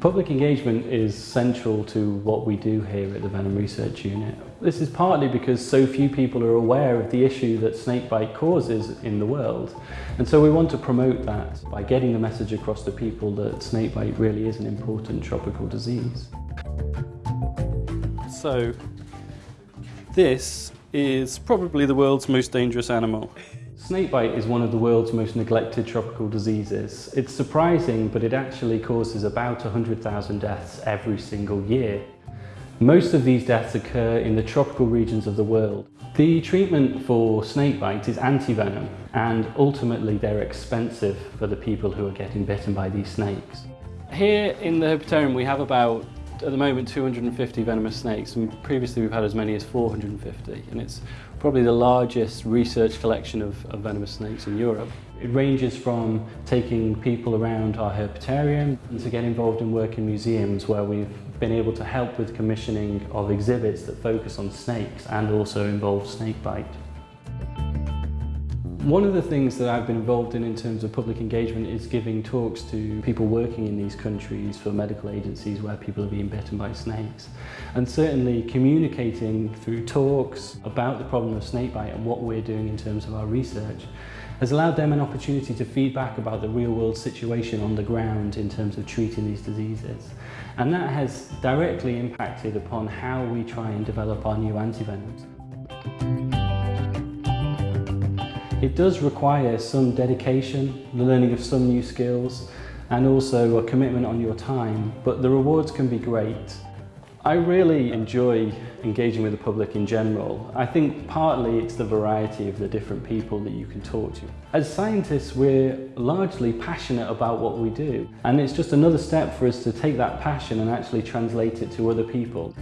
Public engagement is central to what we do here at the Venom Research Unit. This is partly because so few people are aware of the issue that snakebite causes in the world. And so we want to promote that by getting the message across to people that snakebite really is an important tropical disease. So, this is probably the world's most dangerous animal. Snakebite is one of the world's most neglected tropical diseases. It's surprising, but it actually causes about 100,000 deaths every single year. Most of these deaths occur in the tropical regions of the world. The treatment for snakebite is antivenom, and ultimately they're expensive for the people who are getting bitten by these snakes. Here in the Herpetarium we have about at the moment 250 venomous snakes and previously we've had as many as 450 and it's probably the largest research collection of, of venomous snakes in Europe. It ranges from taking people around our herpetarium to get involved in work in museums where we've been able to help with commissioning of exhibits that focus on snakes and also involve snake snakebite. One of the things that I've been involved in in terms of public engagement is giving talks to people working in these countries for medical agencies where people are being bitten by snakes. And certainly communicating through talks about the problem of snakebite and what we're doing in terms of our research has allowed them an opportunity to feedback about the real world situation on the ground in terms of treating these diseases. And that has directly impacted upon how we try and develop our new antivenoms. It does require some dedication, the learning of some new skills, and also a commitment on your time, but the rewards can be great. I really enjoy engaging with the public in general. I think partly it's the variety of the different people that you can talk to. As scientists, we're largely passionate about what we do, and it's just another step for us to take that passion and actually translate it to other people.